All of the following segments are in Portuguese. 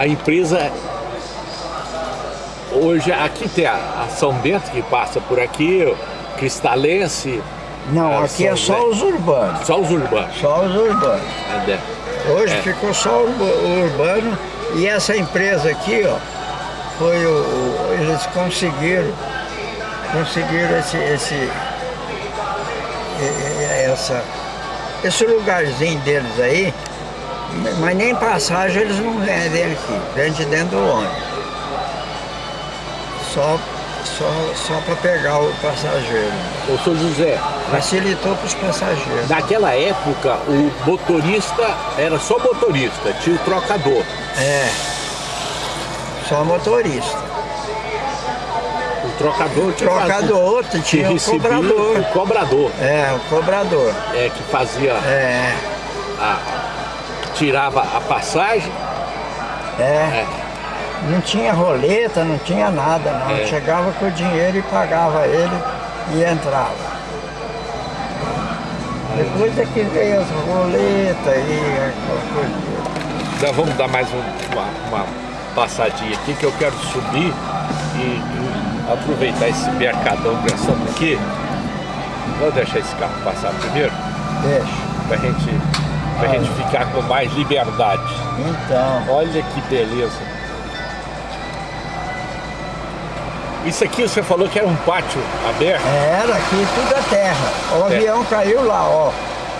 a empresa hoje aqui tem a, São Bento que passa por aqui, Cristalense. Não, a aqui é São só Bento. os urbanos. Só os urbanos. Só os urbanos. né? Hoje É. ficou só o urba- o urbano e essa empresa aqui, ó, foi o, o- eles conseguiram, conseguiram esse, esse, essa, esse lugarzinho deles aí, mas nem passagem eles não vendem aqui, vende dentro do ônibus. Só, só, só para pegar o passageiro. Ô, seu José, Facilitou para os passageiros. naquela época o motorista era só motorista, tinha o trocador. É, só motorista. O trocador que fazia- Trocador, que tinha o recebia cobrador. o cobrador, É, o cobrador. é, que fazia É, a, tirava a passagem. é. É. Não tinha roleta, não tinha nada, não. É. Chegava com o dinheiro e pagava ele e entrava. Depois é que veio as roletas e aquela coisa. Nós vamos dar mais um- uma, uma passadinha aqui que eu quero subir e, e aproveitar esse mercadão pressão aqui. Vamos deixar esse carro passar primeiro, Deixa. pra gente, pra Ah. gente ficar com mais liberdade. Então, Olha que beleza. Isso aqui você falou que era um pátio aberto? era aqui tudo é terra. O É. avião caiu lá, ó.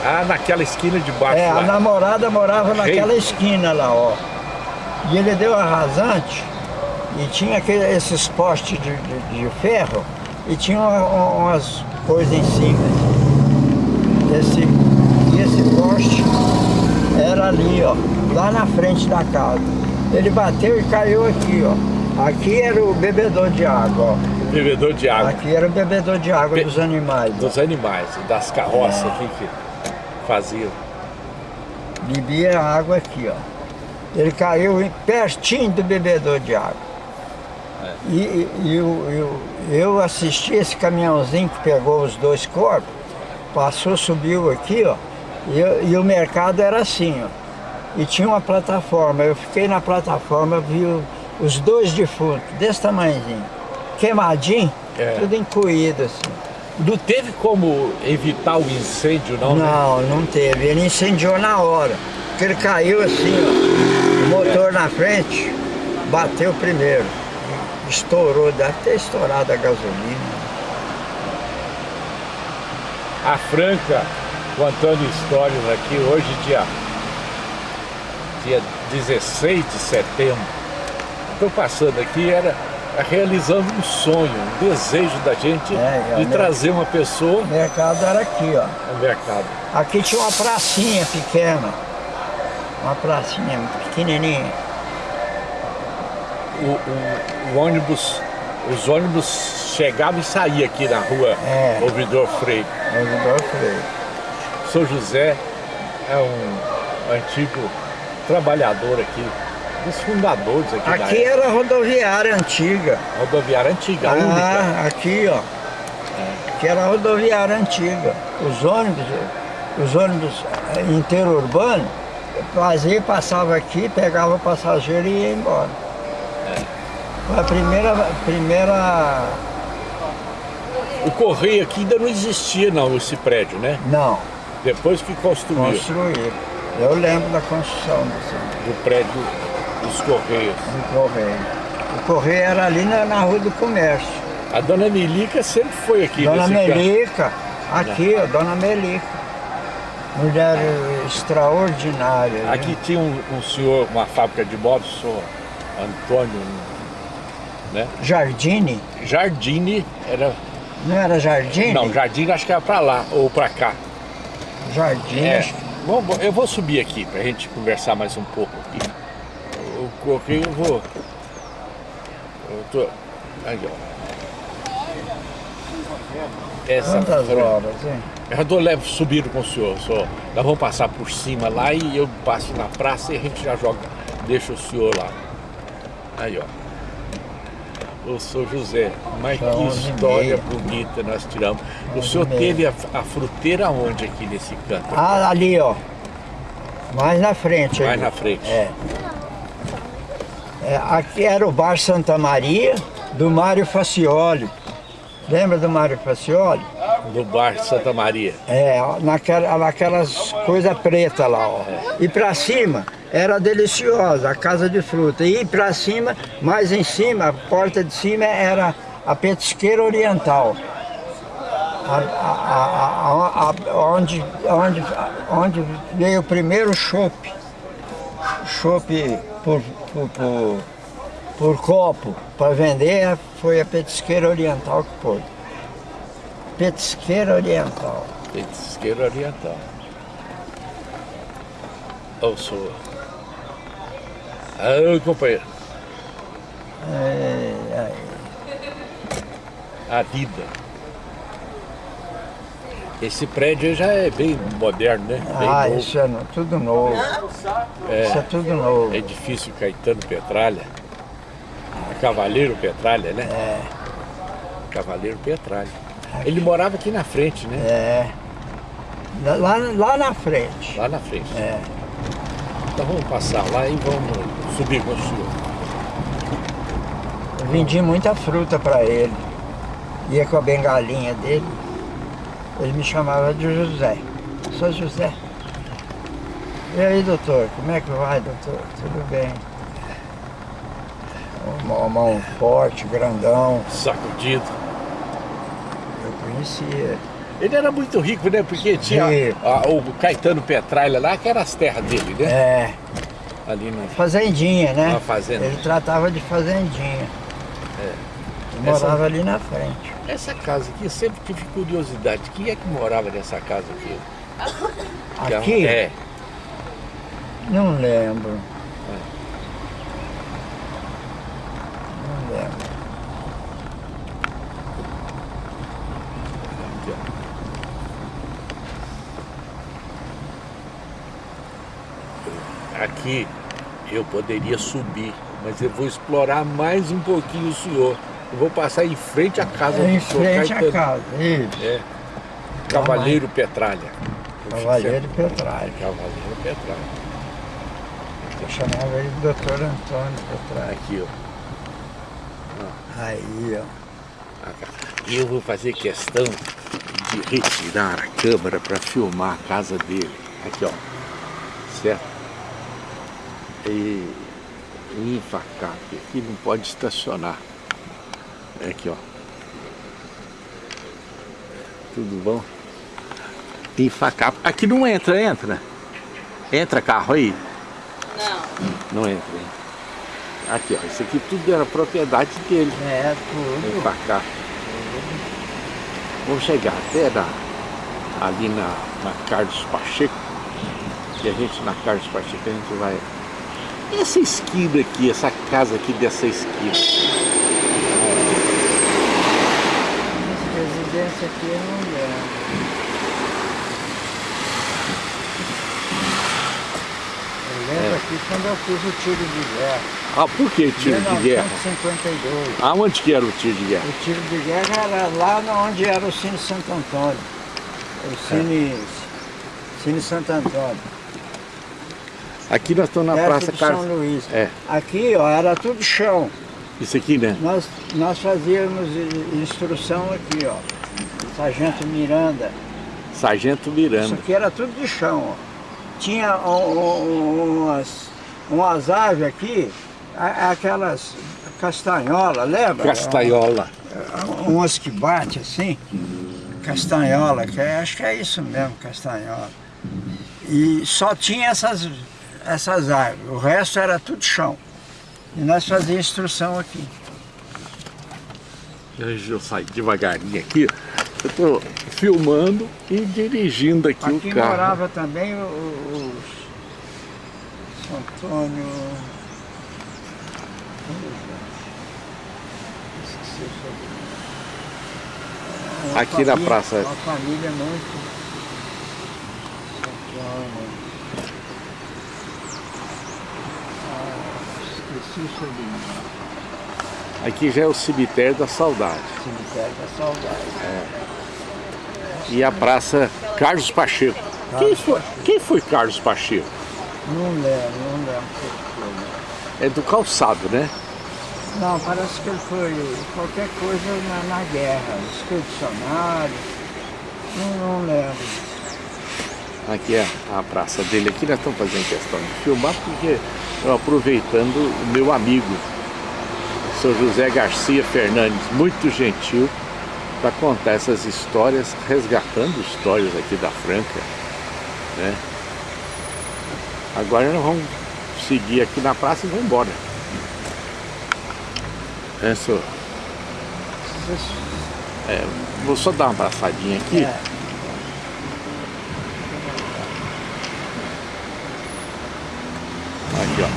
Ah, naquela esquina de baixo É, a lá. namorada morava naquela esquina lá, ó. E ele deu a rasante e tinha aquele, esses postes de, de- de ferro e tinha uma- umas coisas em cima. Esse, e esse poste era ali, ó, lá na frente da casa. Ele bateu e caiu aqui, ó. Aqui era o bebedor de água, Bebedor de ó. água Aqui era o bebedor de água Be- dos animais. ó. dos animais, das carroças aqui que faziam. Bebia água aqui, ó. Ele caiu pertinho do bebedor de água. E, e- e eu, eu, eu assisti esse caminhãozinho que pegou os dois corpos, passou, subiu aqui, ó, e, e o mercado era assim, ó. E tinha uma plataforma, eu fiquei na plataforma, vi os dois defuntos, desse tamanhozinho, queimadinho, É. tudo encoído assim. Não teve como evitar o incêndio, não? né? Não, não teve. Ele incendiou na hora. Porque ele caiu assim, ó. O motor na frente bateu primeiro. Estourou, deve ter estourado a gasolina. A Franca contando histórias aqui hoje, dia, dia 16 de setembro. Estou passando aqui, era realizando um sonho, um desejo da gente É, de né? trazer uma pessoa O mercado era aqui, ó. ao mercado. Aqui tinha uma pracinha pequena. Uma pracinha pequenininha. O, o- o ônibus, os ônibus chegavam e saíam aqui na rua É. Ouvidor Freire. Ouvidor Freire. São José é um antigo trabalhador aqui, dos fundadores aqui, da Aqui era rodoviária antiga. rodoviária antiga, a única. Ah, aqui, ó. Que era a rodoviária antiga. Os ônibus, os ônibus eh, interurbano, fazia, passava aqui, pegava o passageiro e ia embora. Foi a primeira, primeira. O correio aqui ainda não existia não, esse prédio, né? Não, Depois que construiu construíram. Eu lembro da construção desse, o prédio dos correios. do correio. O correio era ali na, na Rua do Comércio. A dona Melica sempre foi aqui Dona. Melica, aqui, ó, Dona Melica. Mulher extraordinária. viu? Aqui tinha um, um senhor, uma fábrica de móveis, o senhor Antônio, né? Jardine? Jardine era. Não era Jardine? Não, Jardine acho que era pra lá ou pra cá. Jardine. É. Bom, eu vou subir aqui pra gente conversar mais um pouco aqui. O correio eu vou. Eu tô. Aí, ó. Essa Quantas fran- horas, hein? Eu tô leve subindo com o senhor, só. Nós vamos passar por cima lá e eu passo na praça e a gente já joga, deixa o senhor lá. Aí, ó. O senhor José, mas São que história bonita nós tiramos. O senhor teve a, a fruteira onde aqui nesse canto? Ah, ali, ó. Mais na frente. Mais ali. na frente. É. É, aqui era o Bar Santa Maria, do Mário Facioli. Lembra do Mário Facioli? Do Bar Santa Maria. É, naquela, naquelas coisas pretas lá, ó. E pra cima era deliciosa, a casa de fruta. E pra cima, mais em cima, a porta de cima era a petisqueira oriental. A, a, a, onde, onde, onde veio o primeiro chope. Chope por, por, por, por copo para vender foi a petisqueira oriental que pôde. Petisqueira oriental. Petisqueira oriental. Ô, sua. Ah, companheiro. É, é. A vida. Esse prédio já é bem moderno, né? Bem ah, novo. isso é no- tudo novo. É. Isso é tudo novo. Edifício Caetano Petralha. Cavaleiro Petralha, né? É, Cavaleiro Petralha. Ele morava aqui na frente, né? é. Lá, lá na frente. Lá na frente. É. Então vamos passar lá e vamos subir com o senhor. Eu vendi muita fruta para ele. Ia com a bengalinha dele. Ele me chamava de José. Sou José. E aí, doutor? Como é que vai, doutor? Tudo bem. Uma mão forte, grandão. Sacudido. Eu conhecia. Ele era muito rico, né? Porque tinha Rico. a- o Caetano Petralha lá, que era as terras dele, né? É, Ali no... fazendinha, né? Uma fazenda. Ele tratava de fazendinha. É. Morava ali na frente. Essa casa aqui, eu sempre tive curiosidade. Quem é que morava nessa casa aqui? Que é Aqui? É. Não lembro. Não lembro. Aqui, ó. Aqui eu poderia subir, mas eu vou explorar mais um pouquinho o senhor. Eu vou passar em frente à casa É em do senhor frente à Caetano. casa. Isso. É. Cavaleiro Petralha. Cavaleiro Petralha. Cavaleiro Petralha. Eu chamava ele de doutor Antônio Petralha. Aqui, ó. Aí, ó. E eu vou fazer questão de retirar a câmera para filmar a casa dele. Aqui, ó. Certo? E, porque aqui não pode estacionar. Aqui, ó. Tudo bom? Enfacar. Aqui não entra, entra. Entra carro aí? Não. Não entra, hein? Aqui, ó. Isso aqui tudo era propriedade dele. É, tudo. cá. Vamos chegar até na, ali na, na Carlos Pacheco. E a gente na Carlos Pacheco a gente vai. Essa esquina aqui, essa casa aqui dessa esquina. Essa residência aqui eu não lembro. Eu lembro É. aqui quando eu fiz o tiro de guerra. Ah, por que tiro de guerra? 1952. Aonde que era o tiro de guerra? O tiro de guerra era lá onde era o Cine Santo Antônio. O Cine, Cine Santo Antônio. Aqui nós estamos na perto Praça de São Carlos. Luís. É, Aqui, ó, era tudo chão. isso aqui, né? Nós, nós fazíamos instrução aqui, ó. Sargento Miranda. Sargento Isso Miranda. aqui era tudo de chão, ó. Tinha um- um- umas, umas árvores aqui, aquelas castanhola, lembra? Castaiola. Umas que bate assim, castanhola, que é- acho que é isso mesmo, castanhola. E só tinha essas, essas árvores, o resto era tudo chão. E nós fazíamos instrução aqui. Deixa eu sair devagarinho aqui. Eu estou filmando e dirigindo aqui, Aqui o carro. morava também o- os Antônio. Esqueci o Aqui na família- praça. Uma família muito. São Antônio. Ah, Aqui já é o cemitério da saudade. Cemitério da Saudade. E a praça Carlos Pacheco. Quem foi, quem foi Carlos Pacheco? Não lembro, não lembro foi. é do calçado, né? Não, parece que ele foi qualquer coisa na, na guerra, expedicionário, não, não lembro. Aqui é a praça dele, aqui nós estamos fazendo questão de filmar porque eu aproveitando o meu amigo, o José Garcia Fernandes, muito gentil, para contar essas histórias, resgatando histórias aqui da Franca, né? Agora nós vamos seguir aqui na praça e vamos embora. É, senhor? É, vou só dar uma passadinha aqui. É. Aqui, ó.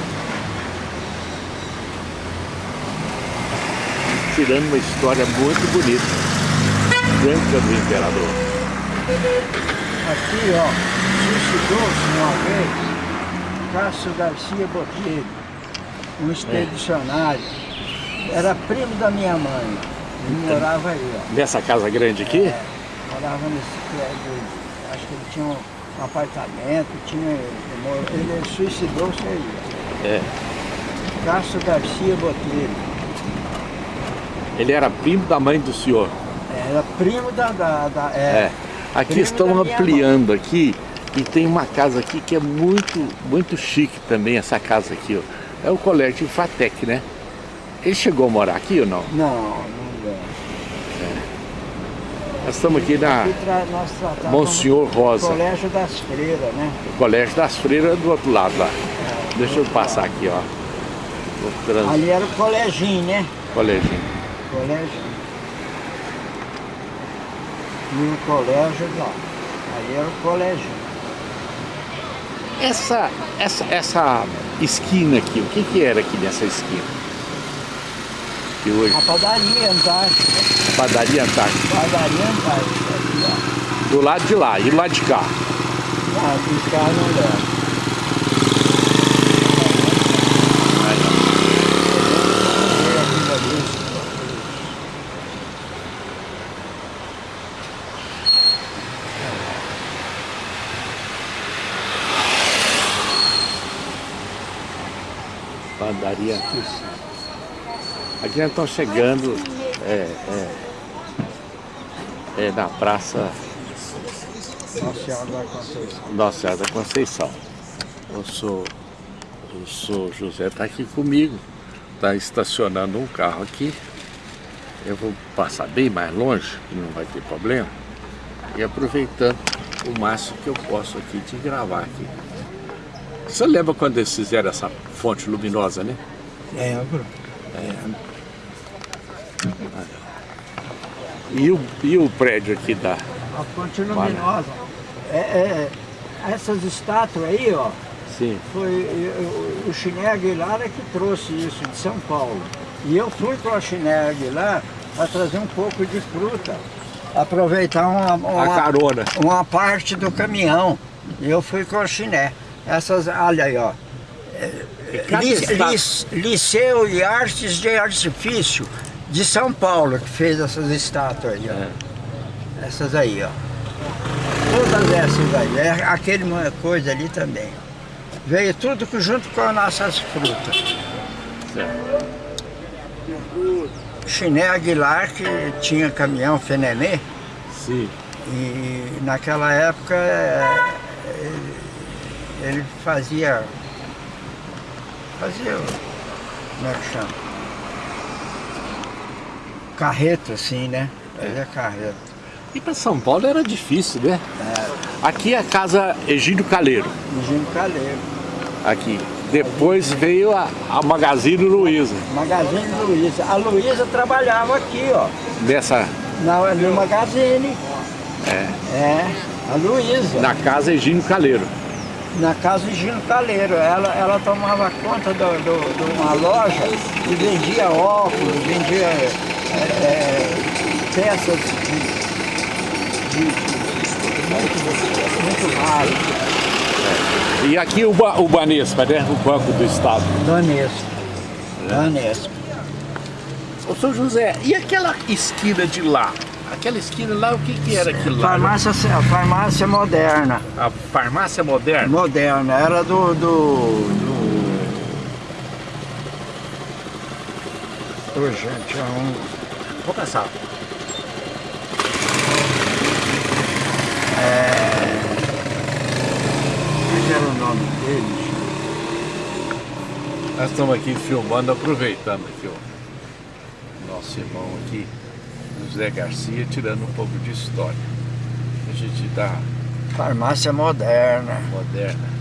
Tirando uma história muito bonita. Branca do Imperador. Aqui, ó, suicidou-se uma vez Cássio Garcia Botelho, um expedicionário. É. Era primo da minha mãe. Ele então, morava aí, ó. Nessa casa grande aqui? É, morava nesse prédio. Acho que ele tinha um um apartamento, tinha, ele suicidou-se aí. É. Cássio Garcia Botelho. Ele era primo da mãe do senhor? Era primo da... da, da é. é. Aqui estão ampliando mãe. aqui e tem uma casa aqui que é muito, muito chique também, essa casa aqui, ó. É o colégio Fatec, né? Ele chegou a morar aqui ou não? Não, não nós estamos aqui na Monsenhor Rosa. Colégio das Freiras, né? O Colégio das Freiras do outro lado lá. É, Deixa eu passar aqui, ó. Trans... Ali era o coleginho, né? Coleginho. Colégio. E o colégio lá. Ali era o coleginho. Essa, essa, essa esquina aqui, o que, que era aqui nessa esquina? Que hoje... A padaria Antártica. Padaria Antártica. Padaria Antártica, aqui. Do lado de lá, e do lado de cá? Ah, de cá não dá. Padaria Aqui nós estamos chegando é, é, é na praça Nossa Senhora da Conceição. Nossa Senhora da Conceição. Eu sou, eu sou José, está aqui comigo, está estacionando um carro aqui. Eu vou passar bem mais longe, que não vai ter problema, e aproveitando o máximo que eu posso aqui de gravar aqui. Você lembra quando eles fizeram essa fonte luminosa, né? Lembro. É. E o, e o prédio aqui da... A Fonte Luminosa. É, é, essas estátuas aí, ó. Sim. Foi o, o Chiné Aguilar é que trouxe isso de São Paulo. E eu fui para o Chiné Aguilar para trazer um pouco de fruta. Aproveitar uma, uma, a carona. uma parte do caminhão. E eu fui com o Chiné. Essas, olha aí, ó. Liceu e Artes de Artifício de São Paulo que fez essas estátuas aí, ó. É. Essas aí, ó. Todas essas aí, é aquele coisa ali também. Veio tudo junto com as nossas frutas. Certo. Chiné Aguilar, que tinha caminhão Fenemê. Sim. E naquela época ele, ele fazia. Fazia. Como é que chama? carreto, assim, né? Fazia é. carreto. E para São Paulo era difícil, né? É. Aqui é a casa Egídio Caleiro. Egídio Caleiro. Aqui. Depois veio a, a Magazine Luiza. Magazine Luiza. A Luiza trabalhava aqui, ó. Nessa? Na, no Magazine. É. É, a Luiza. Na casa Egídio Caleiro. Na casa Egídio Caleiro. Ela, ela tomava conta de do, do, do, uma loja e vendia óculos, vendia é, é, peças de, de, de muito, muito raras. É. E aqui o, o Banespa, né? O Banco do Estado. Banespa. Banespa. Ô, São José, e aquela esquina de lá? Aquela esquina lá, o que, que era aquilo lá? Farmácia, a farmácia moderna. A farmácia moderna? Moderna, era do, do, do Hoje, tinha um... Vou caçar. É... Como era o nome dele? Nós estamos aqui filmando, aproveitando aqui o nosso irmão aqui, José Garcia, tirando um pouco de história. A gente dá Farmácia moderna. moderna.